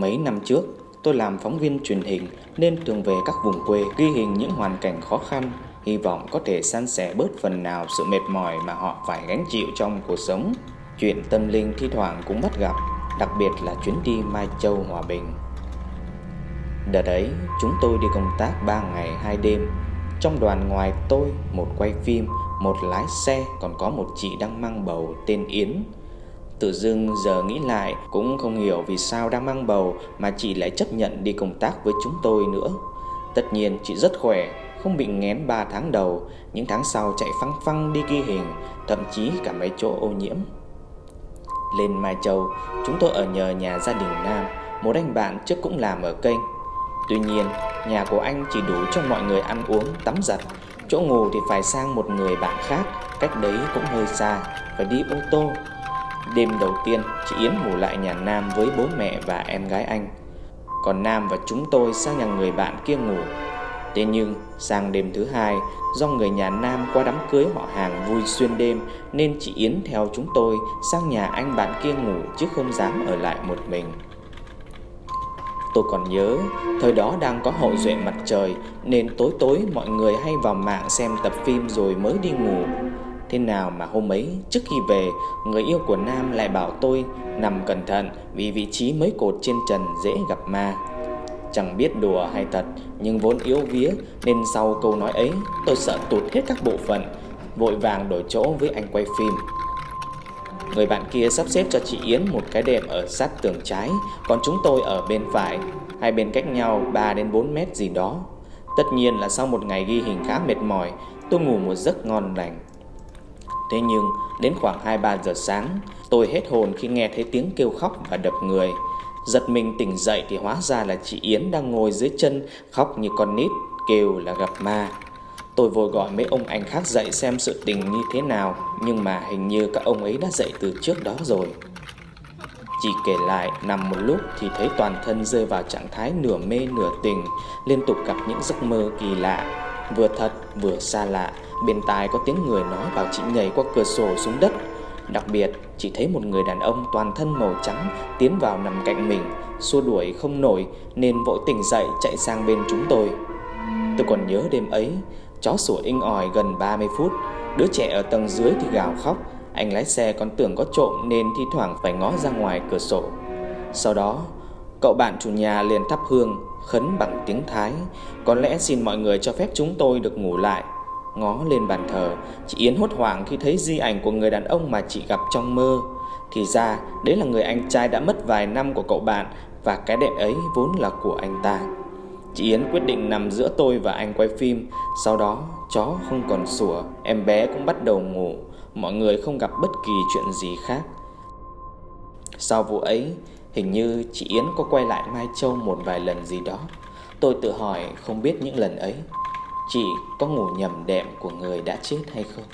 mấy năm trước, tôi làm phóng viên truyền hình nên thường về các vùng quê ghi hình những hoàn cảnh khó khăn, hy vọng có thể san sẻ bớt phần nào sự mệt mỏi mà họ phải gánh chịu trong cuộc sống. Chuyện tâm linh thi thoảng cũng bắt gặp, đặc biệt là chuyến đi Mai Châu Hòa Bình. Đợt ấy, chúng tôi đi công tác 3 ngày 2 đêm. Trong đoàn ngoài tôi, một quay phim, một lái xe, còn có một chị đang mang bầu tên Yến. Tự dưng giờ nghĩ lại cũng không hiểu vì sao đang mang bầu mà chị lại chấp nhận đi công tác với chúng tôi nữa. Tất nhiên chị rất khỏe, không bị ngén 3 tháng đầu, những tháng sau chạy phăng phăng đi ghi hình, thậm chí cả mấy chỗ ô nhiễm. Lên Mai Châu, chúng tôi ở nhờ nhà gia đình Nam, một anh bạn trước cũng làm ở kênh. Tuy nhiên, nhà của anh chỉ đủ cho mọi người ăn uống, tắm giặt, chỗ ngủ thì phải sang một người bạn khác, cách đấy cũng hơi xa, phải đi ô tô. Đêm đầu tiên, chị Yến ngủ lại nhà Nam với bố mẹ và em gái anh. Còn Nam và chúng tôi sang nhà người bạn kia ngủ. Thế nhưng, sang đêm thứ hai, do người nhà Nam qua đám cưới họ hàng vui xuyên đêm nên chị Yến theo chúng tôi sang nhà anh bạn kia ngủ chứ không dám ở lại một mình. Tôi còn nhớ, thời đó đang có hậu duệ mặt trời nên tối tối mọi người hay vào mạng xem tập phim rồi mới đi ngủ. Thế nào mà hôm ấy, trước khi về, Người yêu của Nam lại bảo tôi Nằm cẩn thận vì vị trí mấy cột trên trần dễ gặp ma. Chẳng biết đùa hay thật, Nhưng vốn yếu vía, Nên sau câu nói ấy, Tôi sợ tụt hết các bộ phận, Vội vàng đổi chỗ với anh quay phim. Người bạn kia sắp xếp cho chị Yến một cái đệm ở sát tường trái, Còn chúng tôi ở bên phải, Hai bên cách nhau 3 đến 4 mét gì đó. Tất nhiên là sau một ngày ghi hình khá mệt mỏi, Tôi ngủ một giấc ngon lành. Thế nhưng, đến khoảng 2-3 giờ sáng, Tôi hết hồn khi nghe thấy tiếng kêu khóc và đập người. Giật mình tỉnh dậy thì hóa ra là chị Yến đang ngồi dưới chân, Khóc như con nít, kêu là gặp ma. Tôi vội gọi mấy ông anh khác dậy xem sự tình như thế nào, Nhưng mà hình như các ông ấy đã dậy từ trước đó rồi. Chị kể lại, nằm một lúc thì thấy toàn thân rơi vào trạng thái nửa mê nửa tình Liên tục gặp những giấc mơ kỳ lạ. Vừa thật, vừa xa lạ, Bên tai có tiếng người nói bảo chị nhảy qua cửa sổ xuống đất. Đặc biệt chỉ thấy một người đàn ông toàn thân màu trắng Tiến vào nằm cạnh mình, Xua đuổi không nổi Nên vội tỉnh dậy chạy sang bên chúng tôi. Tôi còn nhớ đêm ấy, Chó sủa inh ỏi gần 30 phút. Đứa trẻ ở tầng dưới thì gào khóc, Anh lái xe còn tưởng có trộm Nên thi thoảng phải ngó ra ngoài cửa sổ. Sau đó Cậu bạn chủ nhà liền thắp hương, Khấn bằng tiếng Thái. Có lẽ xin mọi người cho phép chúng tôi được ngủ lại. Ngó lên bàn thờ, Chị Yến hốt hoảng khi thấy di ảnh của người đàn ông mà chị gặp trong mơ. Thì ra, đấy là người anh trai đã mất vài năm của cậu bạn Và cái đệm ấy vốn là của anh ta. Chị Yến quyết định nằm giữa tôi và anh quay phim. Sau đó, chó không còn sủa, Em bé cũng bắt đầu ngủ. Mọi người không gặp bất kỳ chuyện gì khác. Sau vụ ấy Hình như chị Yến có quay lại Mai Châu một vài lần gì đó. Tôi tự hỏi không biết những lần ấy, Chị có ngủ nhầm đệm của người đã chết hay không?